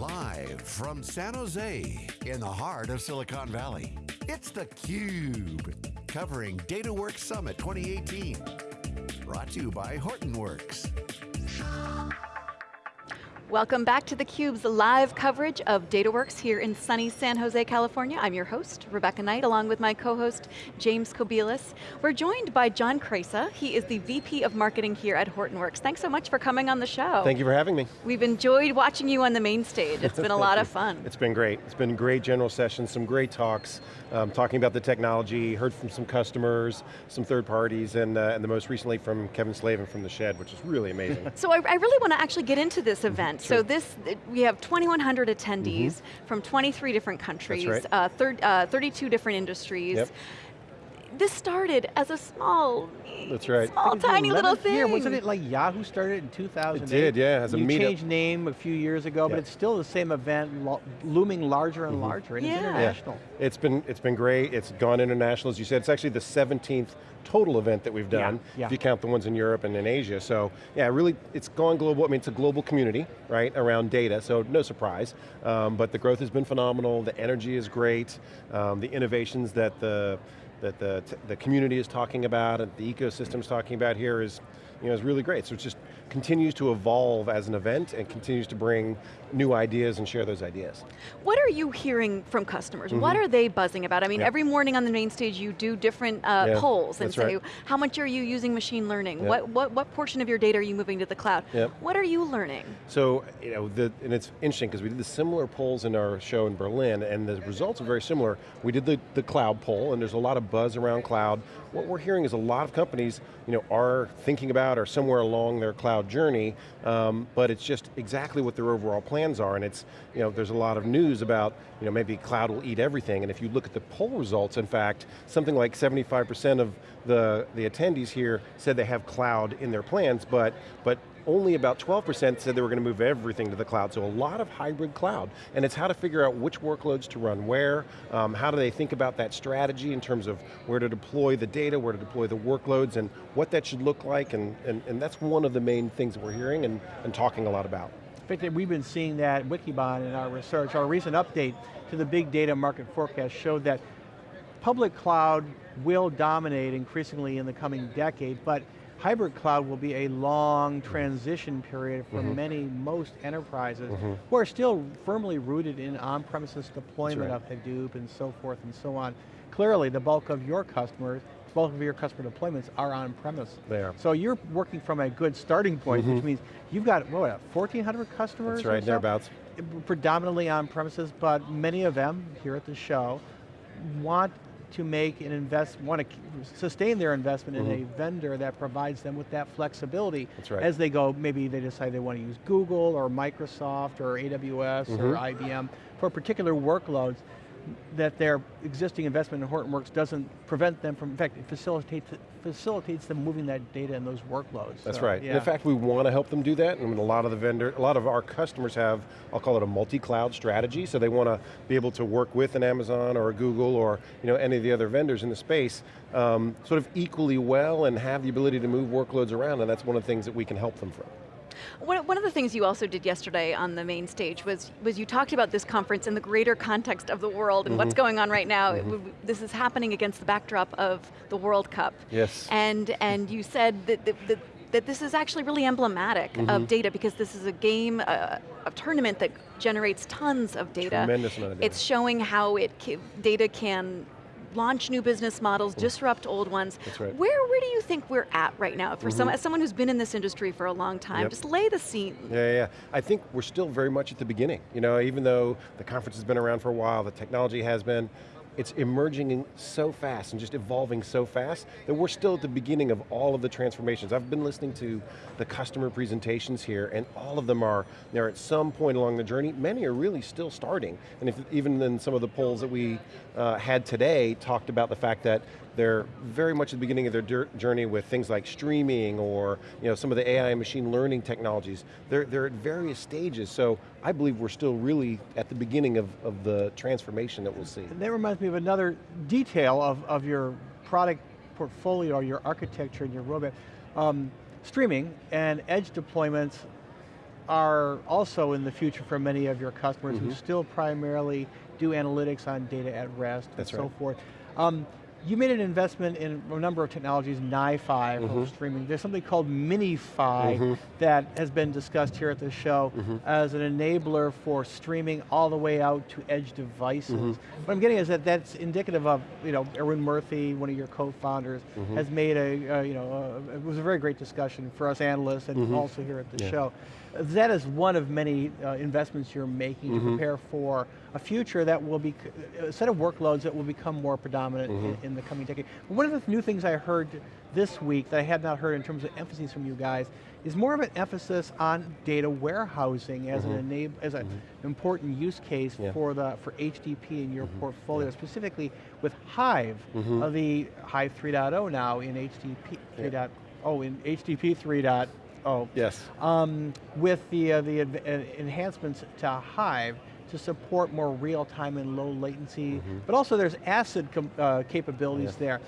Live from San Jose, in the heart of Silicon Valley, it's theCUBE, covering DataWorks Summit 2018. Brought to you by Hortonworks. Welcome back to theCUBE's live coverage of DataWorks here in sunny San Jose, California. I'm your host, Rebecca Knight, along with my co-host, James Kobielus. We're joined by John Kreisa. He is the VP of Marketing here at Hortonworks. Thanks so much for coming on the show. Thank you for having me. We've enjoyed watching you on the main stage. It's been a lot of fun. It's been great. It's been great general sessions, some great talks, um, talking about the technology, heard from some customers, some third parties, and, uh, and the most recently from Kevin Slavin from The Shed, which is really amazing. so I, I really want to actually get into this event. Sure. So this, we have 2,100 attendees mm -hmm. from 23 different countries, right. uh, thir uh, 32 different industries. Yep. This started as a small, That's right. small tiny little thing. Year. Wasn't it like Yahoo started in 2008? It did, yeah, as a you meetup. changed name a few years ago, yep. but it's still the same event, lo looming larger and mm -hmm. larger, and yeah. it's international. Yeah. It's been, it's been great, it's gone international, as you said, it's actually the 17th total event that we've done, yeah, yeah. if you count the ones in Europe and in Asia. So yeah, really, it's gone global. I mean, it's a global community, right, around data, so no surprise. Um, but the growth has been phenomenal, the energy is great, um, the innovations that the that the, the community is talking about and the ecosystem is talking about here is, you know, is really great. So it just continues to evolve as an event and continues to bring new ideas and share those ideas. What are you hearing from customers? Mm -hmm. What are they buzzing about? I mean, every morning on the main stage you do different uh, yeah, polls and say, right. how much are you using machine learning? Yep. What, what, what portion of your data are you moving to the cloud? What are you learning? So, you know, the, and it's interesting because we did the similar polls in our show in Berlin and the results are very similar. We did the, the cloud poll and there's a lot of buzz around cloud. What we're hearing is a lot of companies, you know, are thinking about or somewhere along their cloud journey um, but it's just exactly what their overall plans are, and it's, you know, there's a lot of news about, you know, maybe cloud will eat everything, and if you look at the poll results, in fact, something like 75% of the, the attendees here said they have cloud in their plans, but, but only about 12% said they were going to move everything to the cloud, so a lot of hybrid cloud. And it's how to figure out which workloads to run where, um, how do they think about that strategy in terms of where to deploy the data, where to deploy the workloads, and what that should look like, and, and, and that's one of the main things that we're hearing and, and talking a lot about. Fact, we've been seeing that Wikibon in our research. Our recent update to the big data market forecast showed that public cloud will dominate increasingly in the coming decade, but hybrid cloud will be a long transition period for mm -hmm. many, most enterprises mm -hmm. who are still firmly rooted in on-premises deployment right. of Hadoop and so forth and so on. Clearly, the bulk of your customers, bulk of your customer deployments are on-premise. They are. So you're working from a good starting point, mm -hmm. which mm-hmm. means you've got, what, 1,400 customers That's right, thereabouts. Predominantly on-premises, but many of them, here at the show, want to make an invest, want to sustain their investment mm -hmm. in a mm-hmm. vendor that provides them with that flexibility. Right. As they go, maybe they decide they want to use Google or Microsoft or AWS mm -hmm. or IBM for particular workloads that their existing investment in Hortonworks doesn't prevent them from, in fact, it facilitates, facilitates them moving that data and those workloads. That's so, right. Yeah. In fact, we want to help them do that, and a lot of the vendor, a lot of our customers have, I'll call it a multi-cloud strategy, so they want to be able to work with an Amazon or a Google or you know, any of the other vendors in the space um, sort of equally well and have the ability to move workloads around, and that's one of the things that we can help them from. One, one of the things you also did yesterday on the main stage was, was you talked about this conference in the greater context of the world and mm -hmm. what's mm-hmm. going on right now. Mm -hmm. this is happening against the backdrop of the World Cup. Yes. And, and you said that, that, that that this is actually really emblematic mm -hmm. of mm-hmm. data because this is a game, uh, a tournament that generates tons of data. Tremendous amount of data. It's showing how it data can launch new business models, mm. disrupt old ones. That's right. Where, where do you think we're at right now? For mm -hmm. some, as someone who's been in this industry for a long time, yep. just lay the scene. Yeah, yeah, I think we're still very much at the beginning. You know, even though the conference has been around for a while, the technology has been, it's emerging so fast and just evolving so fast that we're still at the beginning of all of the transformations. I've been listening to the customer presentations here and all of them are, they're at some point along the journey, many are really still starting. And if, even in some of the polls that we uh, had today talked about the fact that they're very much at the beginning of their journey with things like streaming or you know, some of the AI and machine learning technologies. They're, they're at various stages, so I believe we're still really at the beginning of, of the transformation that we'll see. And that reminds me of another detail of, of your product portfolio or your architecture and your roadmap. Um, streaming and edge deployments are also in the future for many of your customers Mm-hmm. who still primarily do analytics on data at rest That's and so right. forth. Um, you made an investment in a number of technologies, NiFi for Mm-hmm. streaming. There's something called MiniFi that has been discussed here at the show Mm-hmm. as an enabler for streaming all the way out to edge devices. Mm-hmm. What I'm getting is that that's indicative of, you know, Arun Murthy, one of your co-founders, Mm-hmm. has made a, uh, you know, uh, it was a very great discussion for us analysts and also here at the. Yeah. show. That is one of many uh, investments you're making to prepare for a future that will be, a set of workloads that will become more predominant in, Mm-hmm. in the coming decade. One of the new things I heard this week that I had not heard in terms of emphasis from you guys is more of an emphasis on data warehousing as an enable, as an important use case Mm-hmm. Yeah. for the for HDP in your portfolio, specifically with Hive, Mm-hmm. uh, the Hive 3.0 now in HDP 3.0, oh, in HDP 3.0 Yes. um, with the, uh, the uh, enhancements to Hive to support more real time and low latency, but also there's ACID uh, capabilities. Yeah. there.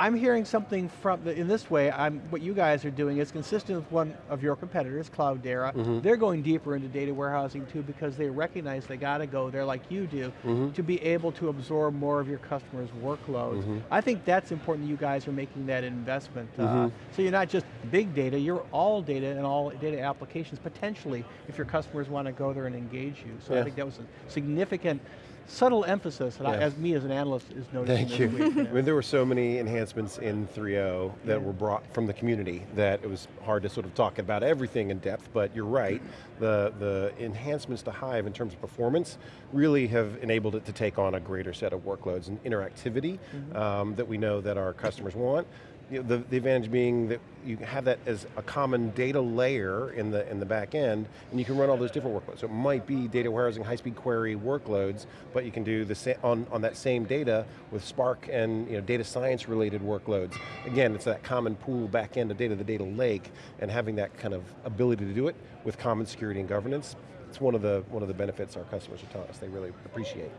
I'm hearing something from, the, in this way, I'm, what you guys are doing is consistent with one of your competitors, Cloudera. Mm-hmm. They're going deeper into data warehousing too because they recognize they got to go there like you do Mm-hmm. to be able to absorb more of your customers' workloads. Mm-hmm. I think that's important that you guys are making that investment. Uh, Mm-hmm. so you're not just big data, you're all data and all data applications potentially if your customers want to go there and engage you. So I think that was a significant, subtle emphasis that I, as me as an analyst is noticing Thank you. week. I mean, there were so many enhancements in 3.0 that Yeah. were brought from the community that it was hard to sort of talk about everything in depth, but you're right. The, the enhancements to Hive in terms of performance really have enabled it to take on a greater set of workloads and interactivity um, that we know that our customers want. You know, the, the advantage being that you have that as a common data layer in the, in the back end, and you can run all those different workloads. So it might be data warehousing, high-speed query workloads, but you can do the on, on that same data with Spark and you know, data science related workloads. Again, it's that common pool back end of data, the data lake, and having that kind of ability to do it with common security and governance, it's one of the, one of the benefits our customers are telling us they really appreciate.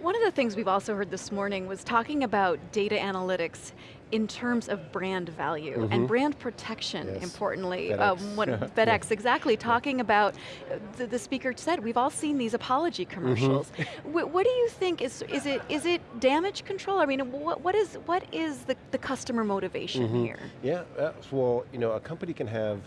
One of the things we've also heard this morning was talking about data analytics in terms of brand value and brand protection, Mm-hmm. Yes. importantly. FedEx. Um, what FedEx, exactly, talking about, the, the speaker said, we've all seen these apology Mm-hmm. commercials. What do you think, is, is, it, is it damage control? I mean, what, what is, what is the, the customer motivation Mm-hmm. here? Yeah, uh, well, you know, a company can have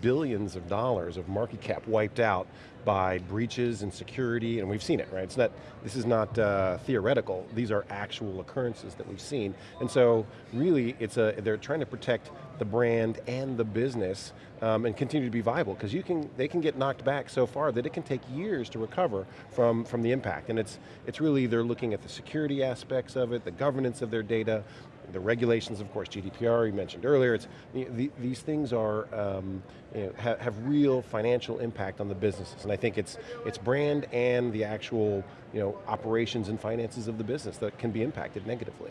billions of dollars of market cap wiped out by breaches and security, and we've seen it, right? It's not, this is not uh, theoretical. These are actual occurrences that we've seen. And so, really, it's a, they're trying to protect the brand and the business um, and continue to be viable, because you can, they can get knocked back so far that it can take years to recover from, from the impact. And it's, it's really, they're looking at the security aspects of it, the governance of their data, the regulations, of course, GDPR you mentioned earlier. It's the, the, these things are um, you know, ha, have real financial impact on the businesses, and I think it's it's brand and the actual you know operations and finances of the business that can be impacted negatively.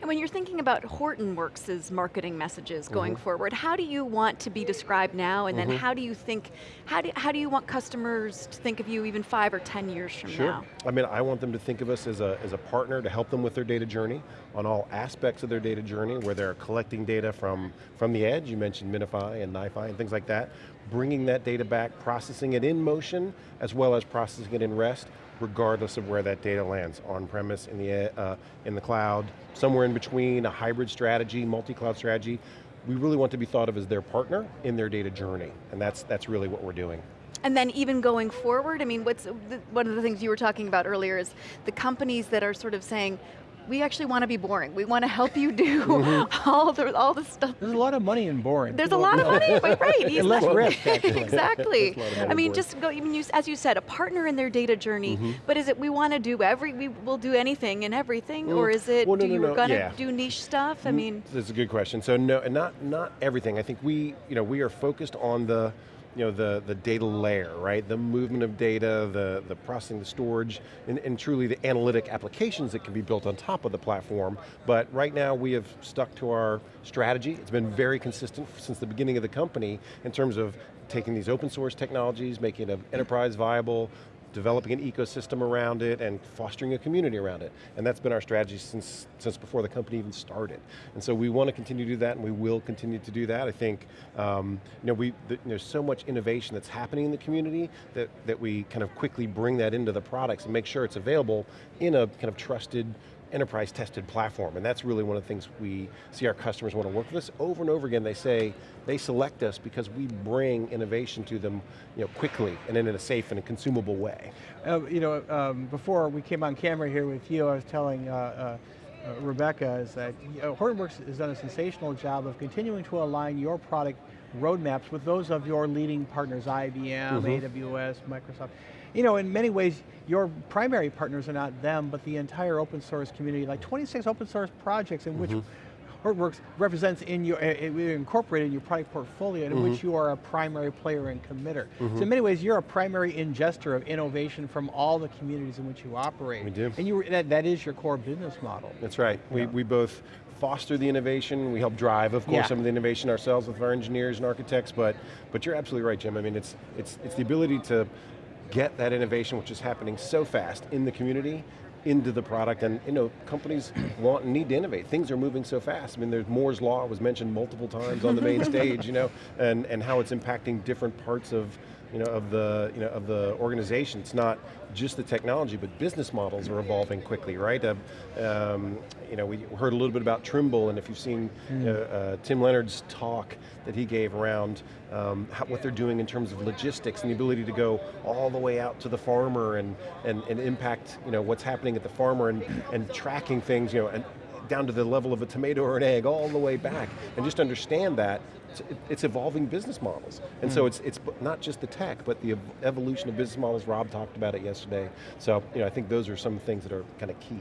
And when you're thinking about Hortonworks' marketing messages going Mm-hmm. forward, how do you want to be described now, and then how do you think, how do, how do you want customers to think of you even five or 10 years from now? I mean, I want them to think of us as a, as a partner to help them with their data journey on all aspects of their data journey where they're collecting data from, from the edge, you mentioned MiniFi and NiFi and things like that, bringing that data back, processing it in motion, as well as processing it in rest, regardless of where that data lands, on-premise, in the, uh, in the cloud, somewhere in between, a hybrid strategy, multi-cloud strategy. We really want to be thought of as their partner in their data journey, and that's, that's really what we're doing. And then even going forward, I mean, what's one of the things you were talking about earlier is the companies that are sort of saying, we actually want to be boring. We want to help you do Mm-hmm. all the all the stuff. There's a lot of money in boring. There's a lot of money, but right? And less exactly. risk, actually. exactly. There's a lot of I mean, just go. Even you, as you said, a partner in their data journey. Mm-hmm. But is it we want to do every? We will do anything and everything, or Mm. is it? Well, no, do no, you no, going to yeah. do niche stuff? I mean, That's a good question. So no, and not not everything. I think we, you know, we are focused on the, you know, the the data layer, right? The movement of data, the the processing, the storage, and, and truly the analytic applications that can be built on top of the platform. But right now we have stuck to our strategy. It's been very consistent since the beginning of the company in terms of taking these open source technologies, making them enterprise viable, developing an ecosystem around it and fostering a community around it. And that's been our strategy since, since before the company even started. And so we want to continue to do that and we will continue to do that. I think um, you know, we, the, there's so much innovation that's happening in the community that, that we kind of quickly bring that into the products and make sure it's available in a kind of trusted, enterprise tested platform, and that's really one of the things we see our customers want to work with us. Over and over again, they say, they select us because we bring innovation to them you know, quickly and in a safe and a consumable way. Uh, you know, um, before we came on camera here with you, I was telling uh, uh, uh Rebecca is that Hortonworks has done a sensational job of continuing to align your product roadmaps with those of your leading partners, IBM, mm -hmm. AWS, Microsoft. You know, in many ways, your primary partners are not them, but the entire open source community, like 26 open source projects in mm -hmm. which mm-hmm. Hortonworks represents in your, incorporated in your product portfolio in mm -hmm. which you are a primary player and committer. Mm -hmm. So in many ways, you're a primary ingester of innovation from all the communities in which you operate. We do. And you, that, that is your core business model. That's right. We, we both foster the innovation, we help drive, of course, yeah. some of the innovation ourselves with our engineers and architects, but, but you're absolutely right, Jim. I mean, it's, it's, it's the ability to get that innovation, which is happening so fast in the community, into the product, and you know, companies want and need to innovate. Things are moving so fast. I mean, there's Moore's Law was mentioned multiple times on the main stage, you know, and, and how it's impacting different parts of you know, of the, you know, of the organization. It's not just the technology, but business models are evolving quickly, right? Uh, um, you know, we heard a little bit about Trimble, and if you've seen mm. uh, uh, Tim Leonard's talk that he gave around um, how, what they're doing in terms of logistics and the ability to go all the way out to the farmer and, and, and impact you know, what's happening at the farmer and, and tracking things, you know, and down to the level of a tomato or an egg, all the way back, and just understand that it's, evolving business models. And mm. so it's, it's not just the tech, but the evolution of business models, Rob talked about it yesterday. So you know, I think those are some things that are kind of key.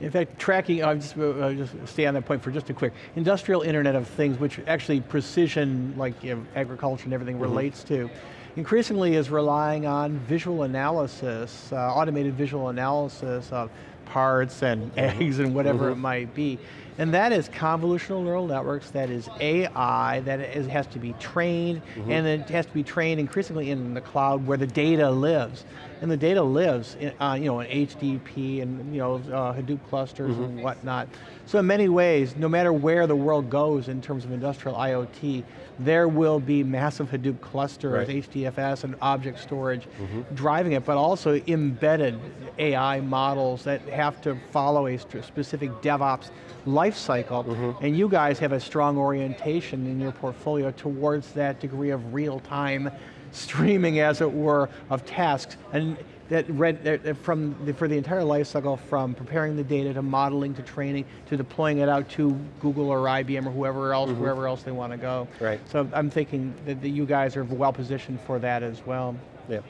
In fact, tracking, I'll just, uh, just stay on that point for just a quick, industrial internet of things, which actually precision, like you know, agriculture and everything mm -hmm. relates to, increasingly is relying on visual analysis, uh, automated visual analysis of parts and -hmm. eggs and whatever it might be. And that is convolutional neural networks, that is AI, that is, has to be trained, mm -hmm. and it has to be trained increasingly in the cloud where the data lives. And the data lives in, uh, you know, in HDP and you know, uh, Hadoop clusters mm -hmm. and whatnot. So in many ways, no matter where the world goes in terms of industrial IoT, there will be massive Hadoop clusters, right. HDFS and object storage mm -hmm. driving it, but also embedded AI models that have to follow a specific DevOps life cycle, mm -hmm. and you guys have a strong orientation in your portfolio towards that degree of real time streaming, as it were, of tasks. And that read that from the, for the entire life cycle, from preparing the data to modeling to training to deploying it out to Google or IBM or whoever else, mm -hmm. wherever else they want to go. Right. So I'm thinking that, that you guys are well positioned for that as well. Yeah.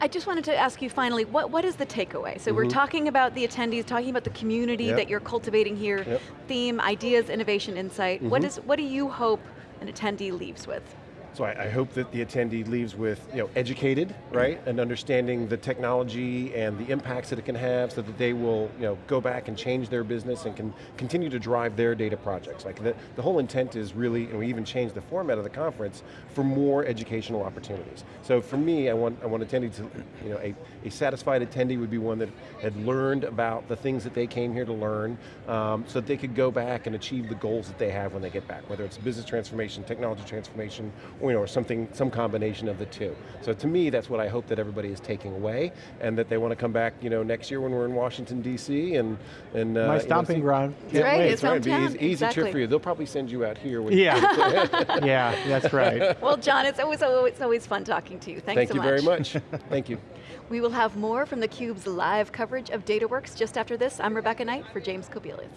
I just wanted to ask you finally, what, what is the takeaway? So mm -hmm. we're mm-hmm. talking about the attendees, talking about the community yep. that you're cultivating here, yep. theme, ideas, innovation, insight. Mm -hmm. What, is, what do you hope an attendee leaves with? So I, I, hope that the attendee leaves with, you know, educated, right? And understanding the technology and the impacts that it can have so that they will, you know, go back and change their business and can continue to drive their data projects. Like the, the whole intent is really, and we even changed the format of the conference for more educational opportunities. So for me, I want, I want attendee to, you know, a, a satisfied attendee would be one that had learned about the things that they came here to learn um, so that they could go back and achieve the goals that they have when they get back, whether it's business transformation, technology transformation, or you know, or something, some combination of the two. So to me, that's what I hope that everybody is taking away, and that they want to come back, you know, next year when we're in Washington D.C. and and uh, my stomping you know, ground. Can't right, wait. It's right. Be easy, easy exactly. trip for you. They'll probably send you out here. yeah, yeah, that's right. Well, John, it's always it's always fun talking to you. Thanks Thank so you very much. Thank you. We will have more from theCUBE's live coverage of DataWorks just after this. I'm Rebecca Knight for James Kobielus.